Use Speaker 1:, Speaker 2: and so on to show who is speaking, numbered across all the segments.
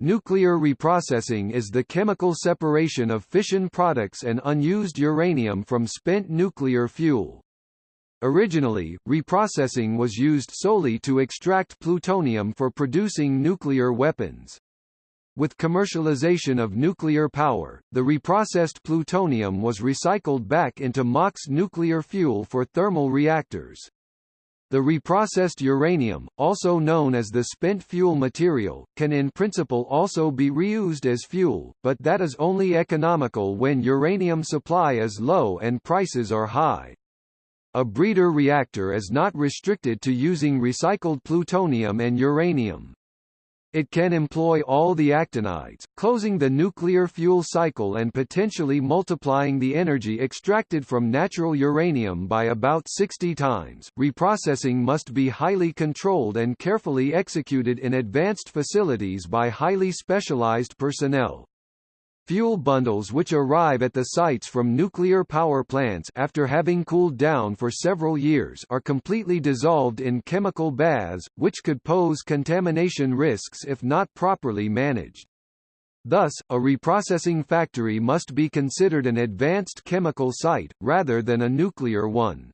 Speaker 1: Nuclear reprocessing is the chemical separation of fission products and unused uranium from spent nuclear fuel. Originally, reprocessing was used solely to extract plutonium for producing nuclear weapons. With commercialization of nuclear power, the reprocessed plutonium was recycled back into MOX nuclear fuel for thermal reactors. The reprocessed uranium, also known as the spent fuel material, can in principle also be reused as fuel, but that is only economical when uranium supply is low and prices are high. A breeder reactor is not restricted to using recycled plutonium and uranium. It can employ all the actinides, closing the nuclear fuel cycle and potentially multiplying the energy extracted from natural uranium by about 60 times. Reprocessing must be highly controlled and carefully executed in advanced facilities by highly specialized personnel. Fuel bundles which arrive at the sites from nuclear power plants after having cooled down for several years are completely dissolved in chemical baths, which could pose contamination risks if not properly managed. Thus, a reprocessing factory must be considered an advanced chemical site, rather than a nuclear one.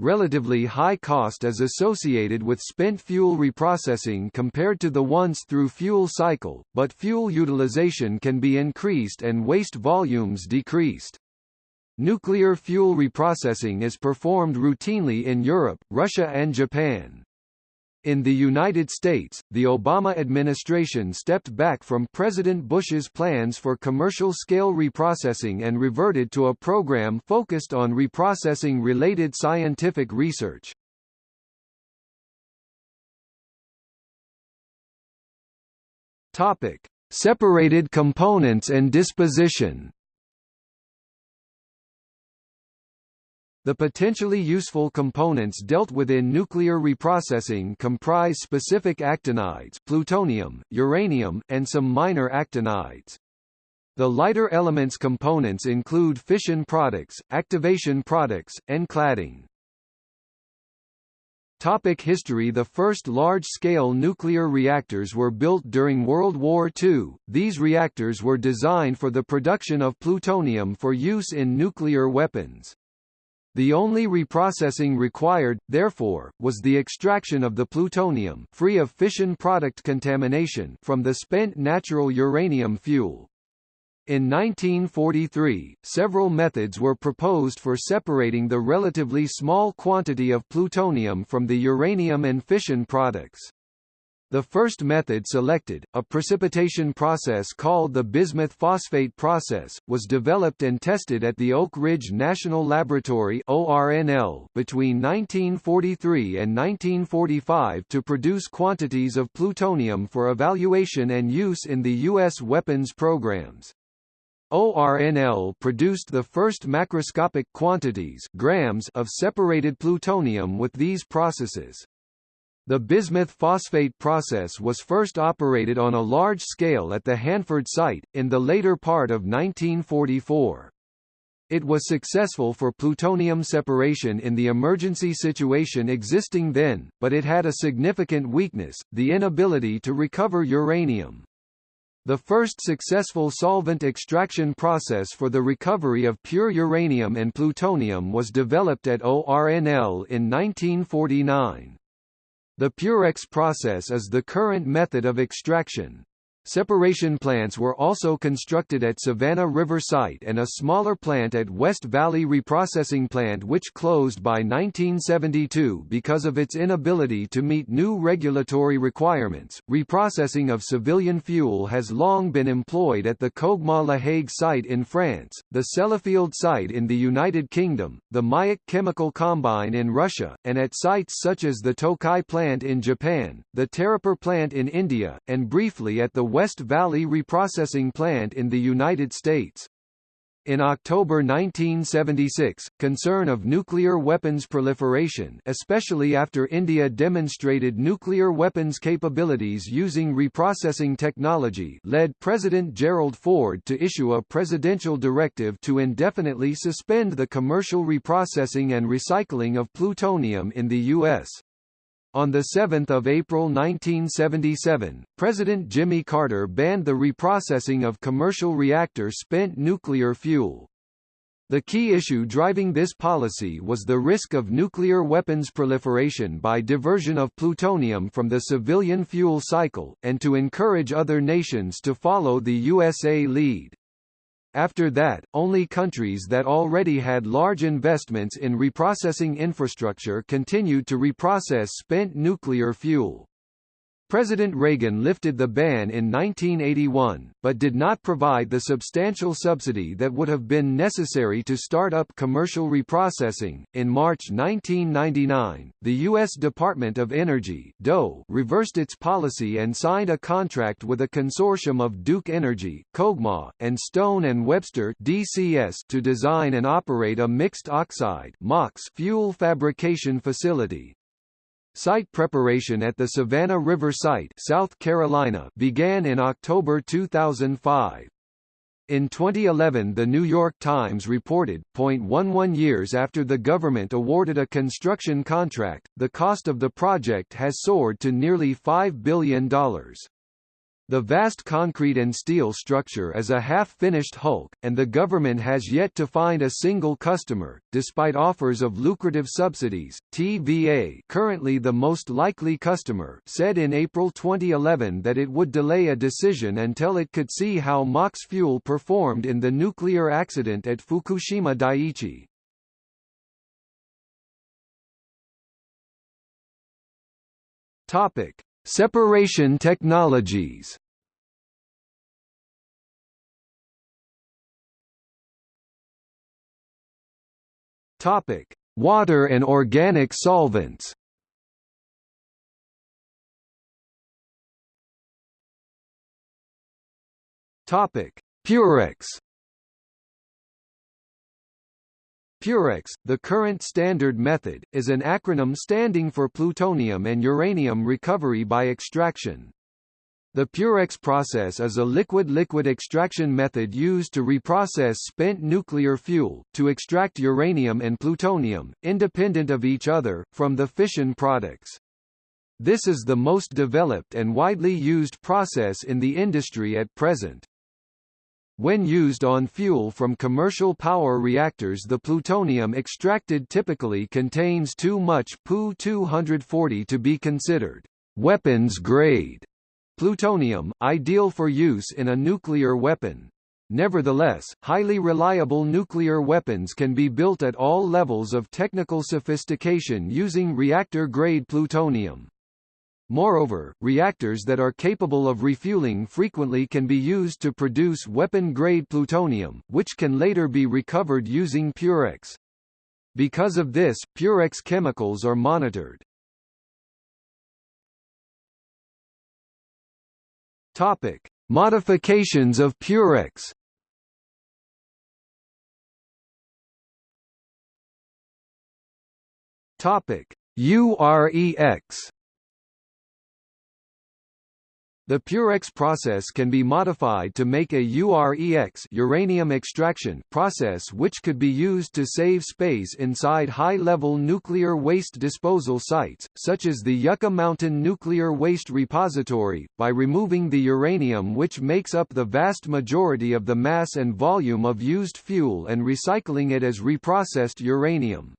Speaker 1: Relatively high cost is associated with spent fuel reprocessing compared to the once through fuel cycle, but fuel utilization can be increased and waste volumes decreased. Nuclear fuel reprocessing is performed routinely in Europe, Russia and Japan. In the United States, the Obama administration stepped back from President Bush's plans for commercial-scale reprocessing and reverted to a program focused on reprocessing-related scientific research. Topic: Separated components and disposition. The potentially useful components dealt with in nuclear reprocessing comprise specific actinides plutonium, uranium, and some minor actinides. The lighter elements components include fission products, activation products, and cladding. Topic history The first large-scale nuclear reactors were built during World War II. These reactors were designed for the production of plutonium for use in nuclear weapons. The only reprocessing required, therefore, was the extraction of the plutonium free of fission product contamination from the spent natural uranium fuel. In 1943, several methods were proposed for separating the relatively small quantity of plutonium from the uranium and fission products. The first method selected, a precipitation process called the bismuth phosphate process, was developed and tested at the Oak Ridge National Laboratory between 1943 and 1945 to produce quantities of plutonium for evaluation and use in the U.S. weapons programs. ORNL produced the first macroscopic quantities grams of separated plutonium with these processes. The bismuth phosphate process was first operated on a large scale at the Hanford site, in the later part of 1944. It was successful for plutonium separation in the emergency situation existing then, but it had a significant weakness, the inability to recover uranium. The first successful solvent extraction process for the recovery of pure uranium and plutonium was developed at ORNL in 1949. The Purex process is the current method of extraction. Separation plants were also constructed at Savannah River Site and a smaller plant at West Valley Reprocessing Plant which closed by 1972 because of its inability to meet new regulatory requirements. Reprocessing of civilian fuel has long been employed at the COGEMA-La Hague site in France, the Sellafield site in the United Kingdom, the Mayak Chemical Combine in Russia, and at sites such as the Tokai plant in Japan, the Tarapur plant in India, and briefly at the West Valley Reprocessing Plant in the United States. In October 1976, concern of nuclear weapons proliferation especially after India demonstrated nuclear weapons capabilities using reprocessing technology led President Gerald Ford to issue a presidential directive to indefinitely suspend the commercial reprocessing and recycling of plutonium in the U.S. On 7 April 1977, President Jimmy Carter banned the reprocessing of commercial reactor spent nuclear fuel. The key issue driving this policy was the risk of nuclear weapons proliferation by diversion of plutonium from the civilian fuel cycle, and to encourage other nations to follow the USA lead. After that, only countries that already had large investments in reprocessing infrastructure continued to reprocess spent nuclear fuel. President Reagan lifted the ban in 1981, but did not provide the substantial subsidy that would have been necessary to start up commercial reprocessing. In March 1999, the U.S. Department of Energy (DOE) reversed its policy and signed a contract with a consortium of Duke Energy, COGEMA, and Stone and Webster (DCS) to design and operate a mixed oxide fuel fabrication facility. Site preparation at the Savannah River Site South Carolina began in October 2005. In 2011 The New York Times reported, 0.11 years after the government awarded a construction contract, the cost of the project has soared to nearly $5 billion. The vast concrete and steel structure is a half-finished hulk, and the government has yet to find a single customer, despite offers of lucrative subsidies. TVA, currently the most likely customer, said in April 2011 that it would delay a decision until it could see how MOX fuel performed in the nuclear accident at Fukushima Daiichi. Topic: Separation technologies Topic: Water and organic solvents. Topic: Purex. Purex, the current standard method, is an acronym standing for plutonium and uranium recovery by extraction. The Purex process is a liquid-liquid extraction method used to reprocess spent nuclear fuel, to extract uranium and plutonium, independent of each other, from the fission products. This is the most developed and widely used process in the industry at present. When used on fuel from commercial power reactors the plutonium extracted typically contains too much Pu-240 to be considered weapons grade plutonium, ideal for use in a nuclear weapon. Nevertheless, highly reliable nuclear weapons can be built at all levels of technical sophistication using reactor-grade plutonium. Moreover, reactors that are capable of refueling frequently can be used to produce weapon-grade plutonium, which can later be recovered using Purex. Because of this, Purex chemicals are monitored. Topic: Modifications of Purex. Topic: UREX. The Purex process can be modified to make a UREX uranium extraction process which could be used to save space inside high-level nuclear waste disposal sites, such as the Yucca Mountain Nuclear Waste Repository, by removing the uranium which makes up the vast majority of the mass and volume of used fuel and recycling it as reprocessed uranium.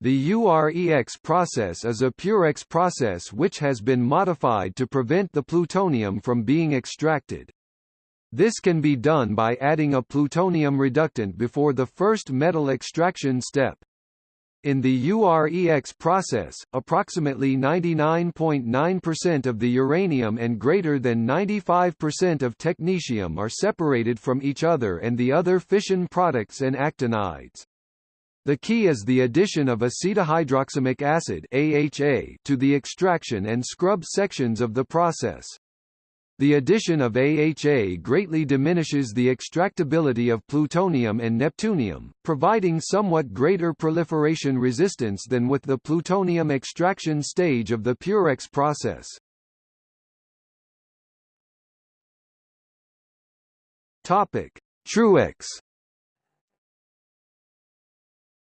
Speaker 1: The UREX process is a Purex process which has been modified to prevent the plutonium from being extracted. This can be done by adding a plutonium reductant before the first metal extraction step. In the UREX process, approximately 99.9% of the uranium and greater than 95% of technetium are separated from each other and the other fission products and actinides. The key is the addition of acetohydroxamic acid AHA to the extraction and scrub sections of the process. The addition of AHA greatly diminishes the extractability of plutonium and neptunium, providing somewhat greater proliferation resistance than with the plutonium extraction stage of the Purex process. Topic: Truex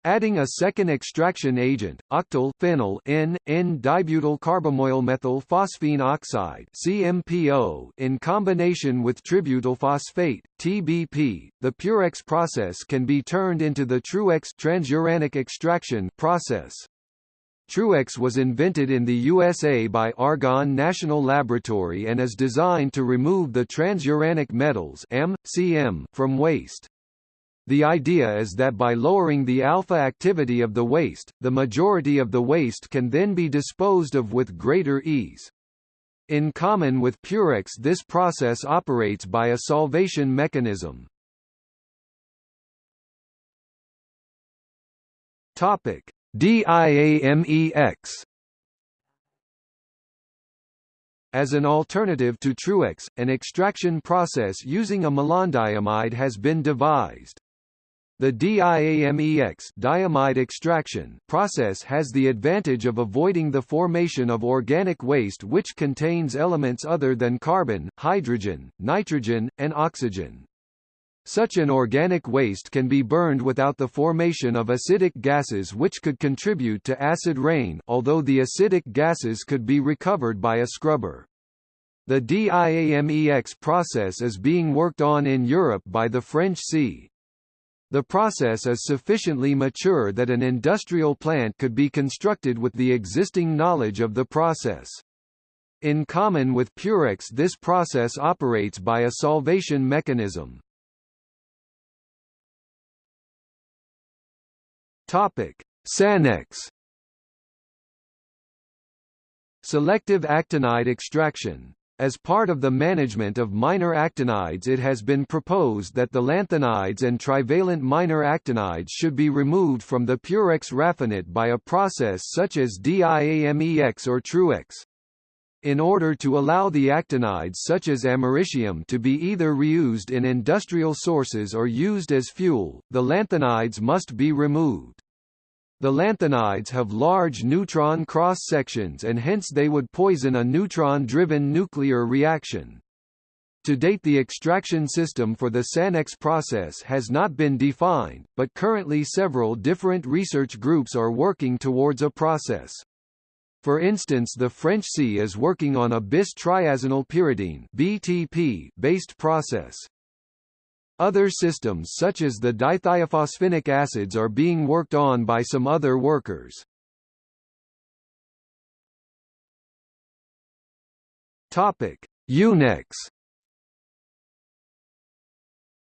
Speaker 1: Adding a second extraction agent, octyl phenyl N, N-dibutyl carbamoyl methyl phosphine oxide CMPO, in combination with tributyl phosphate TBP, the Purex process can be turned into the Truex transuranic extraction process. Truex was invented in the USA by Argonne National Laboratory and is designed to remove the transuranic metals M, Cm from waste. The idea is that by lowering the alpha activity of the waste, the majority of the waste can then be disposed of with greater ease. In common with Purex this process operates by a solvation mechanism. Topic: DIAMEX As an alternative to Truex, an extraction process using a malondiamide has been devised. The DIAMEX diamide extraction process has the advantage of avoiding the formation of organic waste which contains elements other than carbon, hydrogen, nitrogen, and oxygen. Such an organic waste can be burned without the formation of acidic gases which could contribute to acid rain although the acidic gases could be recovered by a scrubber. The DIAMEX process is being worked on in Europe by the French C. The process is sufficiently mature that an industrial plant could be constructed with the existing knowledge of the process. In common with Purex this process operates by a solvation mechanism. Sanex Selective actinide extraction as part of the management of minor actinides it has been proposed that the lanthanides and trivalent minor actinides should be removed from the Purex raffinate by a process such as DIAMEX or Truex. In order to allow the actinides such as americium to be either reused in industrial sources or used as fuel, the lanthanides must be removed. The lanthanides have large neutron cross-sections and hence they would poison a neutron-driven nuclear reaction. To date the extraction system for the SANEX process has not been defined, but currently several different research groups are working towards a process. For instance the French C is working on a bis triazinyl pyridine BTP based process. Other systems such as the dithiophosphinic acids are being worked on by some other workers. Topic: UNEX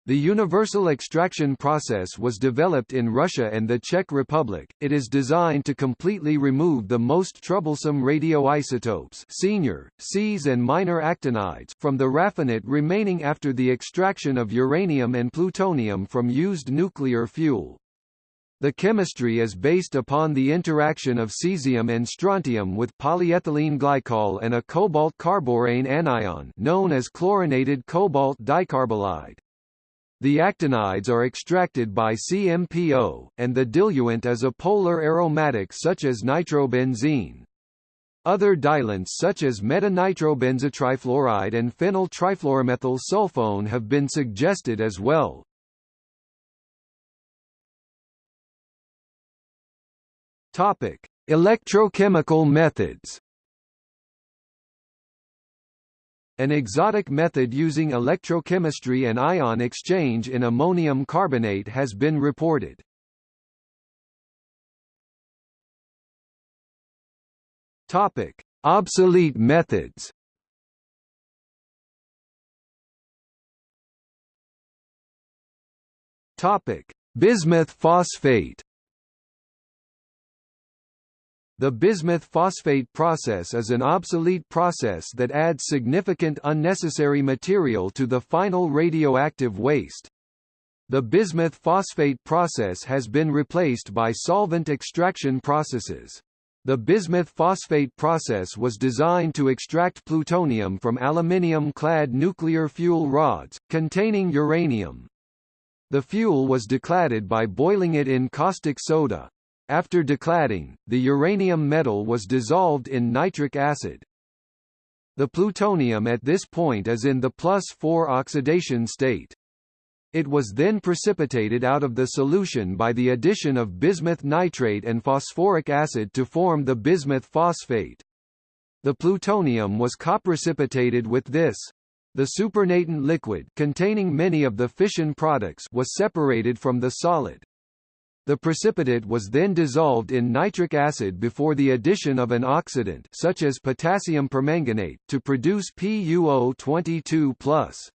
Speaker 1: the universal extraction process was developed in Russia and the Czech Republic. It is designed to completely remove the most troublesome radioisotopes senior, Cs and minor actinides from the raffinate remaining after the extraction of uranium and plutonium from used nuclear fuel. The chemistry is based upon the interaction of cesium and strontium with polyethylene glycol and a cobalt carborane anion known as chlorinated cobalt dicarbolide. The actinides are extracted by CMPO, and the diluent is a polar aromatic such as nitrobenzene. Other diluents such as metanitrobenzotrifluoride and phenyl trifluoromethyl sulfone have been suggested as well. Topic: Electrochemical methods. An exotic method using electrochemistry and ion exchange in ammonium carbonate has been reported. Topic: Obsolete methods. Topic: Bismuth phosphate. The bismuth phosphate process is an obsolete process that adds significant unnecessary material to the final radioactive waste. The bismuth phosphate process has been replaced by solvent extraction processes. The bismuth phosphate process was designed to extract plutonium from aluminium-clad nuclear fuel rods, containing uranium. The fuel was decladded by boiling it in caustic soda. After decladding, the uranium metal was dissolved in nitric acid. The plutonium at this point is in the plus 4 oxidation state. It was then precipitated out of the solution by the addition of bismuth nitrate and phosphoric acid to form the bismuth phosphate. The plutonium was coprecipitated with this. The supernatant liquid containing many of the fission products was separated from the solid. The precipitate was then dissolved in nitric acid before the addition of an oxidant such as potassium permanganate to produce PuO22+.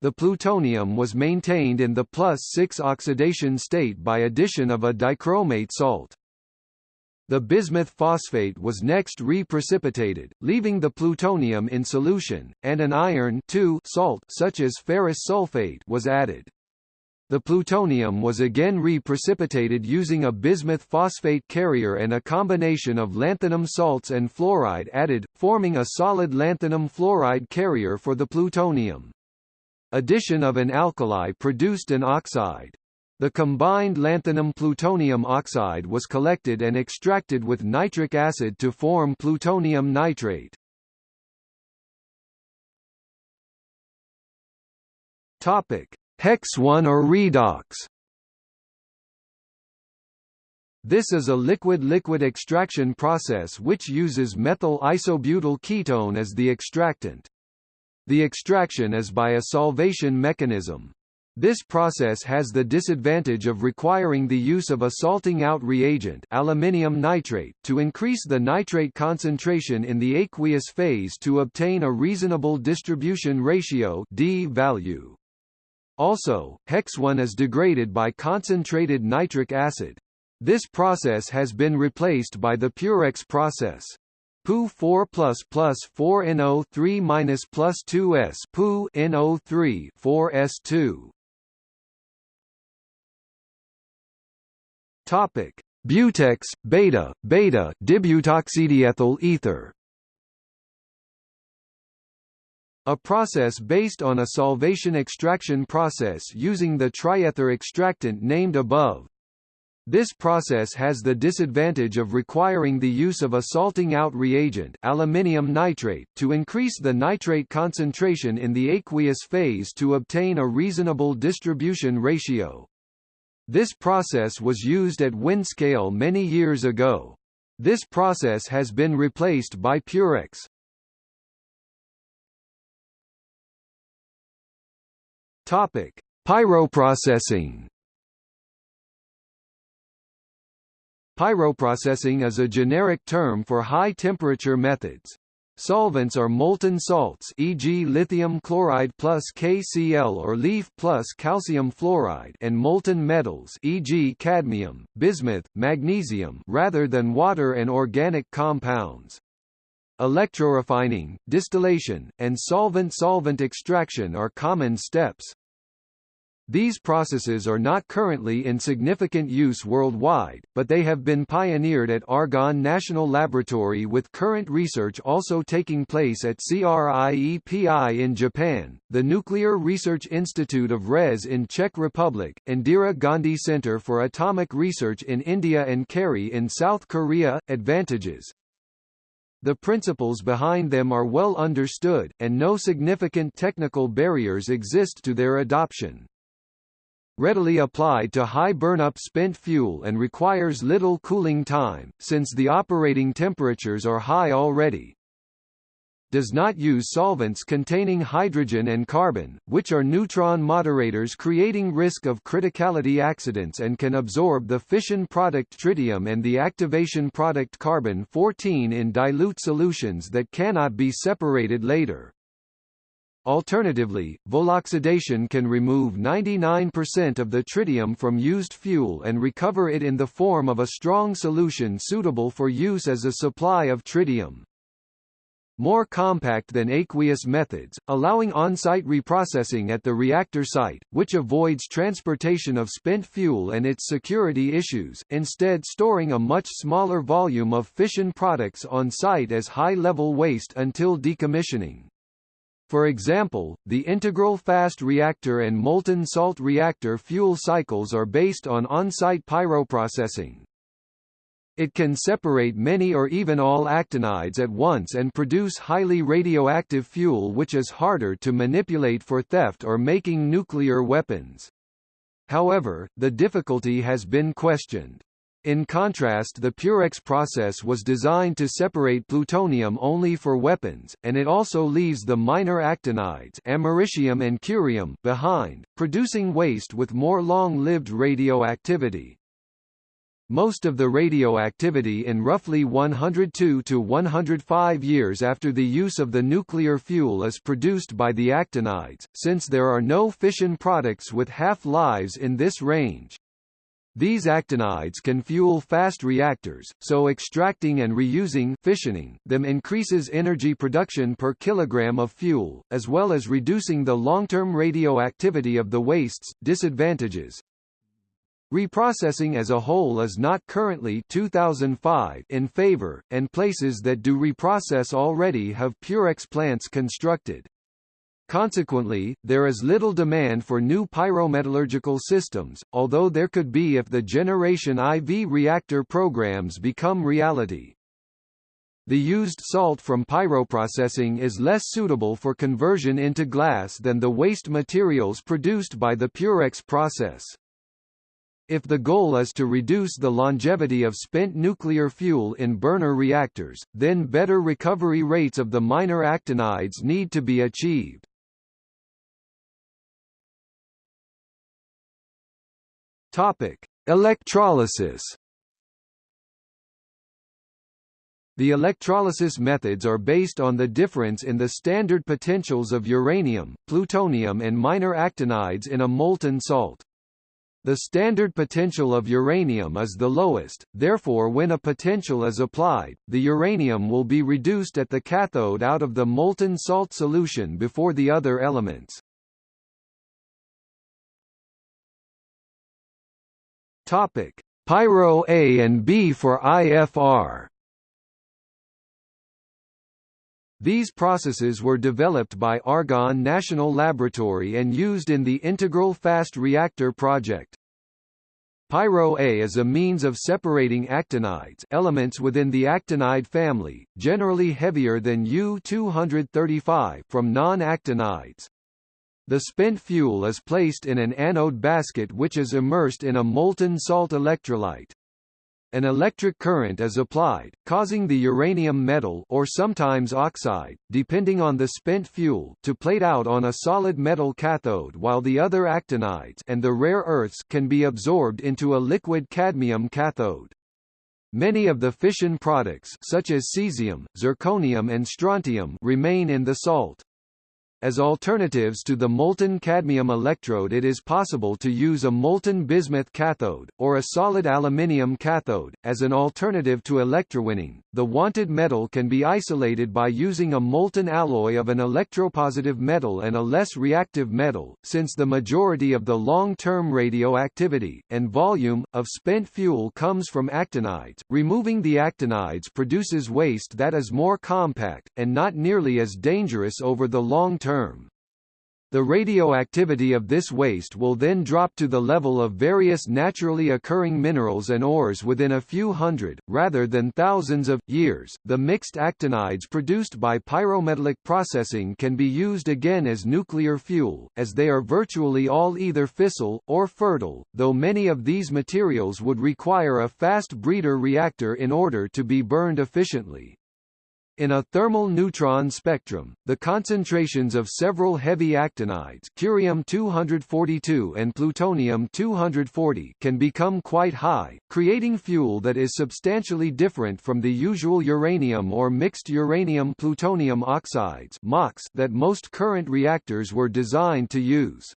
Speaker 1: The plutonium was maintained in the plus 6 oxidation state by addition of a dichromate salt. The bismuth phosphate was next re-precipitated, leaving the plutonium in solution, and an iron salt such as ferrous sulfate was added. The plutonium was again re-precipitated using a bismuth phosphate carrier and a combination of lanthanum salts and fluoride added, forming a solid lanthanum fluoride carrier for the plutonium. Addition of an alkali produced an oxide. The combined lanthanum-plutonium oxide was collected and extracted with nitric acid to form plutonium nitrate. Topic: Hexone or redox. This is a liquid-liquid extraction process which uses methyl isobutyl ketone as the extractant. The extraction is by a solvation mechanism. This process has the disadvantage of requiring the use of a salting out reagent aluminium nitrate to increase the nitrate concentration in the aqueous phase to obtain a reasonable distribution ratio D value. Also, hexone is degraded by concentrated nitric acid. This process has been replaced by the Purex process. Pu 4 plus plus 4 NO 3 minus plus 2s Pu NO 3 4 S2. Topic: Butex, beta, beta, dibutoxydiethyl ether. A process based on a solvation extraction process using the triether extractant named above. This process has the disadvantage of requiring the use of a salting out reagent aluminium nitrate to increase the nitrate concentration in the aqueous phase to obtain a reasonable distribution ratio. This process was used at Windscale many years ago. This process has been replaced by Purex. Topic: Pyroprocessing Pyroprocessing is a generic term for high-temperature methods. Solvents are molten salts e.g. lithium chloride plus KCl or leaf plus calcium fluoride and molten metals e.g. cadmium, bismuth, magnesium rather than water and organic compounds. Electrorefining, distillation, and solvent-solvent extraction are common steps. These processes are not currently in significant use worldwide, but they have been pioneered at Argonne National Laboratory with current research also taking place at CRIEPI in Japan, the Nuclear Research Institute of RES in Czech Republic, Indira Gandhi Center for Atomic Research in India and KAERI in South Korea. Advantages the principles behind them are well understood, and no significant technical barriers exist to their adoption readily applied to high burn-up spent fuel and requires little cooling time, since the operating temperatures are high already. Does not use solvents containing hydrogen and carbon, which are neutron moderators creating risk of criticality accidents and can absorb the fission product tritium and the activation product carbon-14 in dilute solutions that cannot be separated later. Alternatively, voloxidation can remove 99% of the tritium from used fuel and recover it in the form of a strong solution suitable for use as a supply of tritium. More compact than aqueous methods, allowing on-site reprocessing at the reactor site, which avoids transportation of spent fuel and its security issues, instead storing a much smaller volume of fission products on site as high-level waste until decommissioning. For example, the integral fast reactor and molten salt reactor fuel cycles are based on on-site pyroprocessing. It can separate many or even all actinides at once and produce highly radioactive fuel which is harder to manipulate for theft or making nuclear weapons. However, the difficulty has been questioned. In contrast the Purex process was designed to separate plutonium only for weapons, and it also leaves the minor actinides americium and curium behind, producing waste with more long-lived radioactivity. Most of the radioactivity in roughly 102 to 105 years after the use of the nuclear fuel is produced by the actinides, since there are no fission products with half-lives in this range. These actinides can fuel fast reactors, so extracting and reusing fissioning them increases energy production per kilogram of fuel, as well as reducing the long-term radioactivity of the wastes. Disadvantages Reprocessing as a whole is not currently 2005 in favor, and places that do reprocess already have Purex plants constructed. Consequently, there is little demand for new pyrometallurgical systems, although there could be if the Generation IV reactor programs become reality. The used salt from pyroprocessing is less suitable for conversion into glass than the waste materials produced by the Purex process. If the goal is to reduce the longevity of spent nuclear fuel in burner reactors, then better recovery rates of the minor actinides need to be achieved. Topic: Electrolysis The electrolysis methods are based on the difference in the standard potentials of uranium, plutonium and minor actinides in a molten salt. The standard potential of uranium is the lowest, therefore when a potential is applied, the uranium will be reduced at the cathode out of the molten salt solution before the other elements. Topic: Pyro A and B for IFR. These processes were developed by Argonne National Laboratory and used in the Integral Fast Reactor project. Pyro A is a means of separating actinides elements within the actinide family, generally heavier than U-235 from non-actinides. The spent fuel is placed in an anode basket which is immersed in a molten salt electrolyte. An electric current is applied, causing the uranium metal or sometimes oxide, depending on the spent fuel, to plate out on a solid metal cathode while the other actinides and the rare earths can be absorbed into a liquid cadmium cathode. Many of the fission products such as cesium, zirconium and strontium remain in the salt. As alternatives to the molten cadmium electrode it is possible to use a molten bismuth cathode, or a solid aluminium cathode, as an alternative to electrowinning. The wanted metal can be isolated by using a molten alloy of an electropositive metal and a less reactive metal, since the majority of the long-term radioactivity, and volume, of spent fuel comes from actinides. Removing the actinides produces waste that is more compact, and not nearly as dangerous over the long term term. The radioactivity of this waste will then drop to the level of various naturally occurring minerals and ores within a few hundred, rather than thousands of, years. The mixed actinides produced by pyrometallic processing can be used again as nuclear fuel, as they are virtually all either fissile, or fertile, though many of these materials would require a fast breeder reactor in order to be burned efficiently. In a thermal neutron spectrum, the concentrations of several heavy actinides curium-242 and plutonium-240 can become quite high, creating fuel that is substantially different from the usual uranium or mixed uranium-plutonium oxides that most current reactors were designed to use.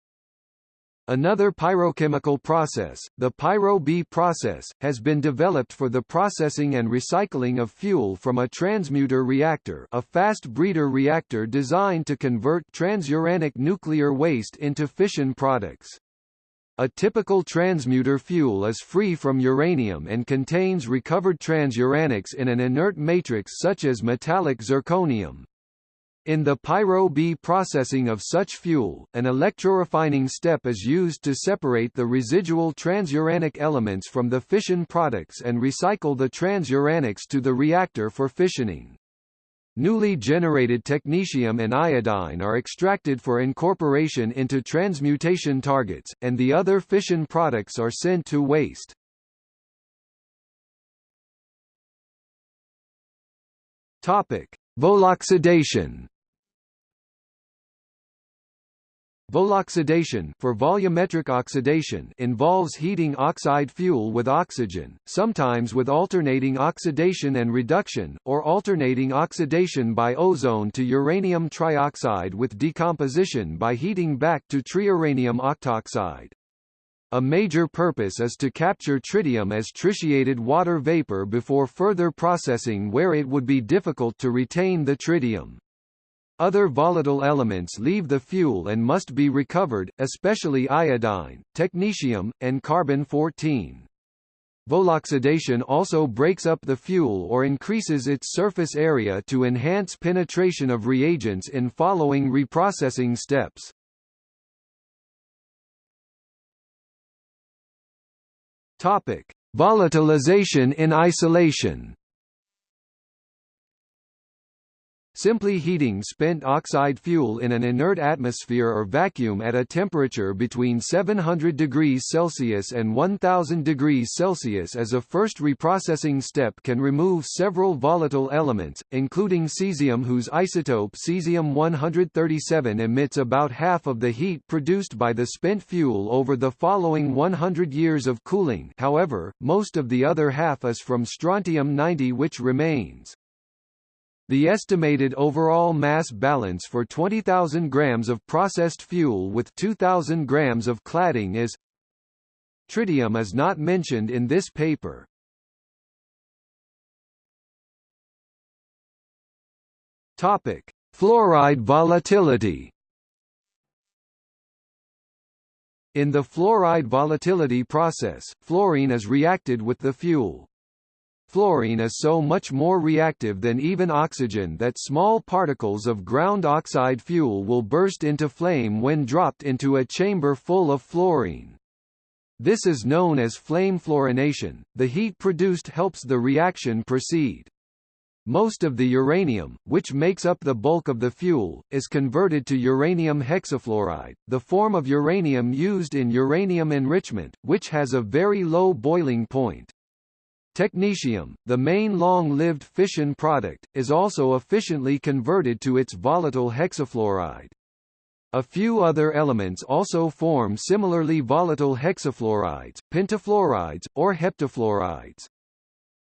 Speaker 1: Another pyrochemical process, the Pyro-B process, has been developed for the processing and recycling of fuel from a transmuter reactor a fast breeder reactor designed to convert transuranic nuclear waste into fission products. A typical transmuter fuel is free from uranium and contains recovered transuranics in an inert matrix such as metallic zirconium. In the pyro-B processing of such fuel, an electrorefining step is used to separate the residual transuranic elements from the fission products and recycle the transuranics to the reactor for fissioning. Newly generated technetium and iodine are extracted for incorporation into transmutation targets, and the other fission products are sent to waste. Topic: Voloxidation Voloxidation for volumetric oxidation involves heating oxide fuel with oxygen, sometimes with alternating oxidation and reduction, or alternating oxidation by ozone to uranium trioxide with decomposition by heating back to triuranium octoxide. A major purpose is to capture tritium as tritiated water vapor before further processing where it would be difficult to retain the tritium. Other volatile elements leave the fuel and must be recovered, especially iodine, technetium, and carbon-14. Voloxidation also breaks up the fuel or increases its surface area to enhance penetration of reagents in following reprocessing steps. Topic: Volatilization in isolation. Simply heating spent oxide fuel in an inert atmosphere or vacuum at a temperature between 700 degrees Celsius and 1000 degrees Celsius as a first reprocessing step can remove several volatile elements, including cesium whose isotope cesium-137 emits about half of the heat produced by the spent fuel over the following 100 years of cooling however, most of the other half is from strontium-90 which remains. The estimated overall mass balance for 20,000 grams of processed fuel with 2,000 grams of cladding is Tritium is not mentioned in this paper. Topic: Fluoride volatility. In the fluoride volatility process, fluorine is reacted with the fuel. Fluorine is so much more reactive than even oxygen that small particles of ground oxide fuel will burst into flame when dropped into a chamber full of fluorine. This is known as flame fluorination. The heat produced helps the reaction proceed. Most of the uranium, which makes up the bulk of the fuel, is converted to uranium hexafluoride, the form of uranium used in uranium enrichment, which has a very low boiling point. Technetium, the main long-lived fission product, is also efficiently converted to its volatile hexafluoride. A few other elements also form similarly volatile hexafluorides, pentafluorides, or heptafluorides.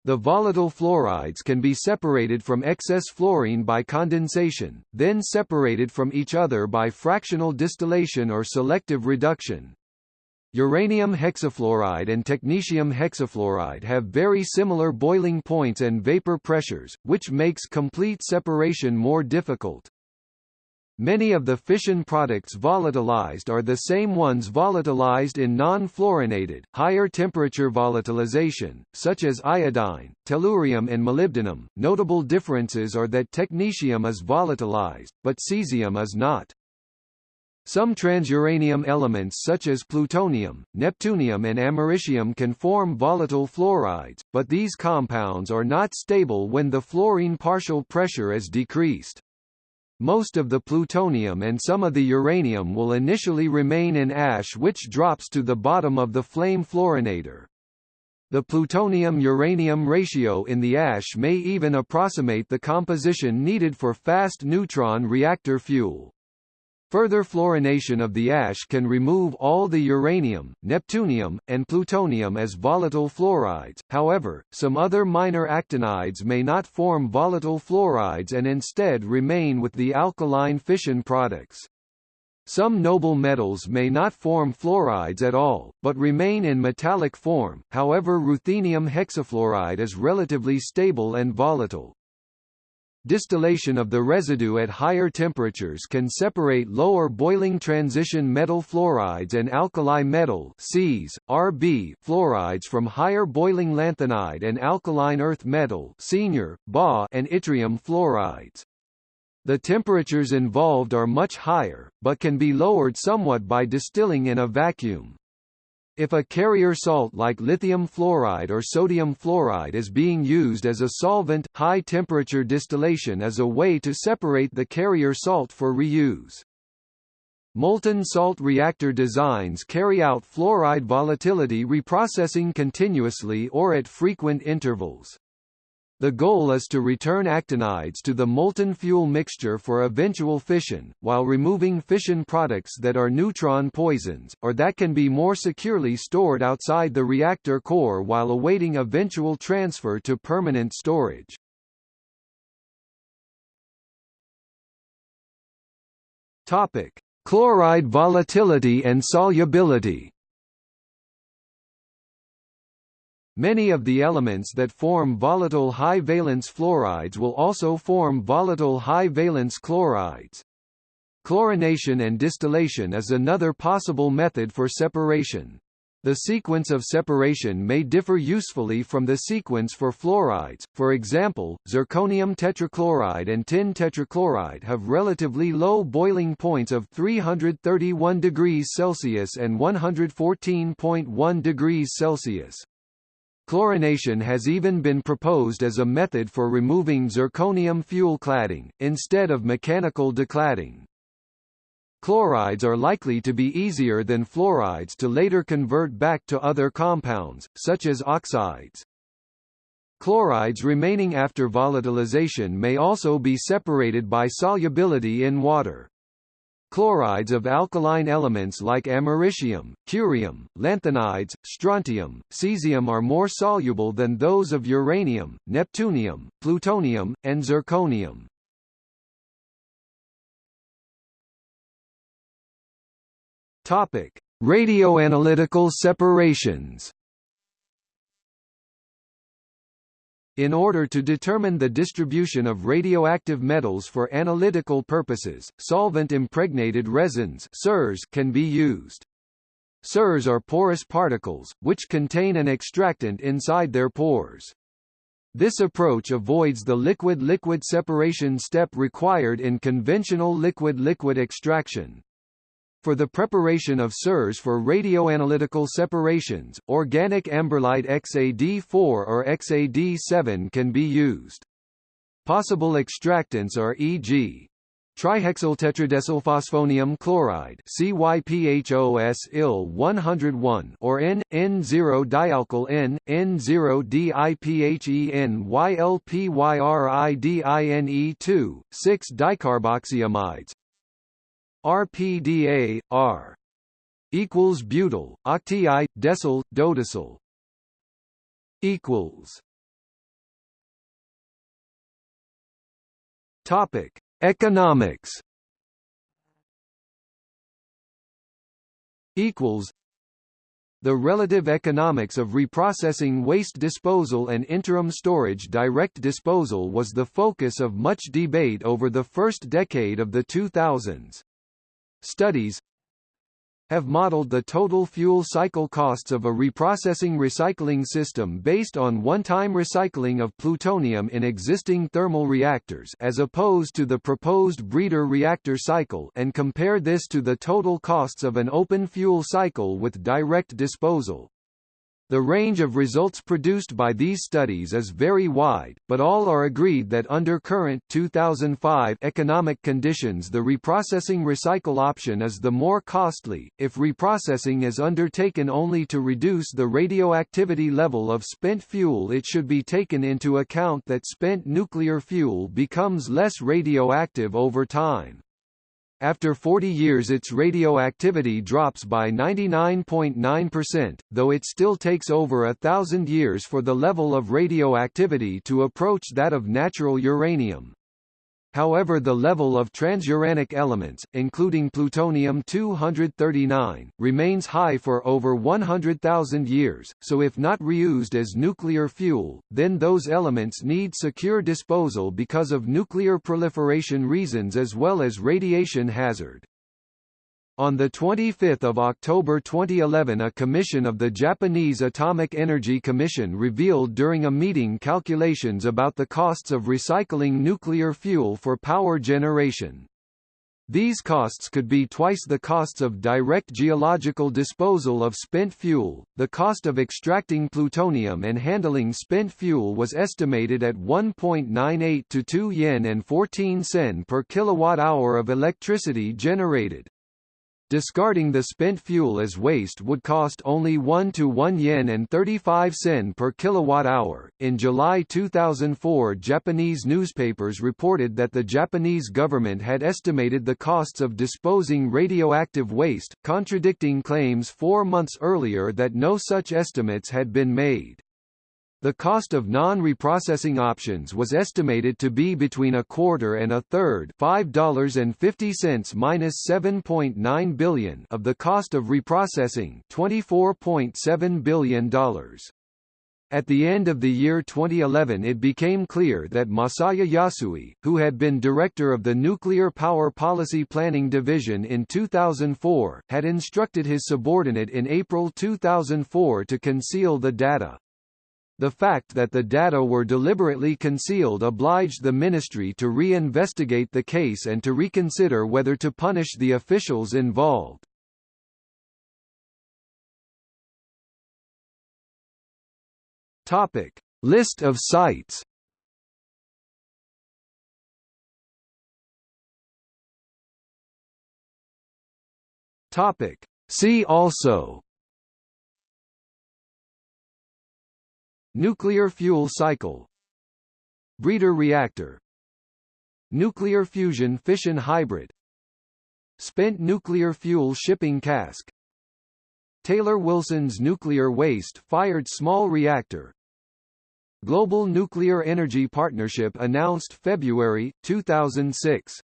Speaker 1: The volatile fluorides can be separated from excess fluorine by condensation, then separated from each other by fractional distillation or selective reduction. Uranium hexafluoride and technetium hexafluoride have very similar boiling points and vapor pressures, which makes complete separation more difficult. Many of the fission products volatilized are the same ones volatilized in non-fluorinated, higher temperature volatilization, such as iodine, tellurium and molybdenum. Notable differences are that technetium is volatilized, but cesium is not. Some transuranium elements such as plutonium, neptunium and americium can form volatile fluorides, but these compounds are not stable when the fluorine partial pressure is decreased. Most of the plutonium and some of the uranium will initially remain in ash which drops to the bottom of the flame fluorinator. The plutonium-uranium ratio in the ash may even approximate the composition needed for fast neutron reactor fuel. Further fluorination of the ash can remove all the uranium, neptunium, and plutonium as volatile fluorides, however, some other minor actinides may not form volatile fluorides and instead remain with the alkaline fission products. Some noble metals may not form fluorides at all, but remain in metallic form, however ruthenium hexafluoride is relatively stable and volatile. Distillation of the residue at higher temperatures can separate lower boiling transition metal fluorides and alkali metal Cs, Rb fluorides from higher boiling lanthanide and alkaline earth metal senior, Ba and yttrium fluorides. The temperatures involved are much higher, but can be lowered somewhat by distilling in a vacuum. If a carrier salt like lithium fluoride or sodium fluoride is being used as a solvent, high-temperature distillation is a way to separate the carrier salt for reuse. Molten salt reactor designs carry out fluoride volatility reprocessing continuously or at frequent intervals. The goal is to return actinides to the molten fuel mixture for eventual fission, while removing fission products that are neutron poisons, or that can be more securely stored outside the reactor core while awaiting eventual transfer to permanent storage. Topic: Chloride volatility and solubility. Many of the elements that form volatile high-valence fluorides will also form volatile high-valence chlorides. Chlorination and distillation is another possible method for separation. The sequence of separation may differ usefully from the sequence for fluorides, for example, zirconium tetrachloride and tin tetrachloride have relatively low boiling points of 331 degrees Celsius and 114.1 degrees Celsius. Chlorination has even been proposed as a method for removing zirconium fuel cladding, instead of mechanical decladding. Chlorides are likely to be easier than fluorides to later convert back to other compounds, such as oxides. Chlorides remaining after volatilization may also be separated by solubility in water. Chlorides of alkaline elements like americium, curium, lanthanides, strontium, cesium are more soluble than those of uranium, neptunium, plutonium, and zirconium. Topic: Radioanalytical separations. In order to determine the distribution of radioactive metals for analytical purposes, solvent-impregnated resins can be used. SIRs are porous particles, which contain an extractant inside their pores. This approach avoids the liquid-liquid separation step required in conventional liquid-liquid extraction. For the preparation of SIRs for radioanalytical separations, organic amberlite XAD4 or XAD7 can be used. Possible extractants are e.g. trihexyltetradecylphosphonium chloride CYPHOS-IL-101 or N, N0-dialkyl N, N0-DIPHEN YLPYRIDINE2, 6-dicarboxyamides RPDA, R equals butyl, octyl, decyl, dodecyl equals Topic: Economics. Equals. The relative economics of reprocessing waste disposal and interim storage direct disposal was the focus of much debate over the first decade of the 2000s. Studies have modeled the total fuel cycle costs of a reprocessing recycling system based on one-time recycling of plutonium in existing thermal reactors as opposed to the proposed breeder reactor cycle and compare this to the total costs of an open fuel cycle with direct disposal. The range of results produced by these studies is very wide, but all are agreed that under current 2005 economic conditions the reprocessing recycle option is the more costly. If reprocessing is undertaken only to reduce the radioactivity level of spent fuel it should be taken into account that spent nuclear fuel becomes less radioactive over time. After 40 years its radioactivity drops by 99.9%, though it still takes over a thousand years for the level of radioactivity to approach that of natural uranium. However the level of transuranic elements, including plutonium-239, remains high for over 100,000 years, so if not reused as nuclear fuel, then those elements need secure disposal because of nuclear proliferation reasons as well as radiation hazard. On 25 October 2011 a commission of the Japanese Atomic Energy Commission revealed during a meeting calculations about the costs of recycling nuclear fuel for power generation. These costs could be twice the costs of direct geological disposal of spent fuel. The cost of extracting plutonium and handling spent fuel was estimated at 1.98 to 2 yen and 14 sen per kilowatt hour of electricity generated. Discarding the spent fuel as waste would cost only 1 to 1 yen and 35 sen per kilowatt hour. In July 2004, Japanese newspapers reported that the Japanese government had estimated the costs of disposing radioactive waste, contradicting claims 4 months earlier that no such estimates had been made. The cost of non-reprocessing options was estimated to be between a quarter and a third $5.50 minus 7.9 billion of the cost of reprocessing $24.7 billion. At the end of the year 2011 it became clear that Masaya Yasui, who had been director of the Nuclear Power Policy Planning Division in 2004, had instructed his subordinate in April 2004 to conceal the data. The fact that the data were deliberately concealed obliged the ministry to re-investigate the case and to reconsider whether to punish the officials involved. Topic: List of sites. Topic: See also Nuclear fuel cycle. Breeder reactor. Nuclear fusion fission hybrid. Spent nuclear fuel shipping cask. Taylor-Wilson's nuclear waste-fired small reactor. Global Nuclear Energy Partnership announced February, 2006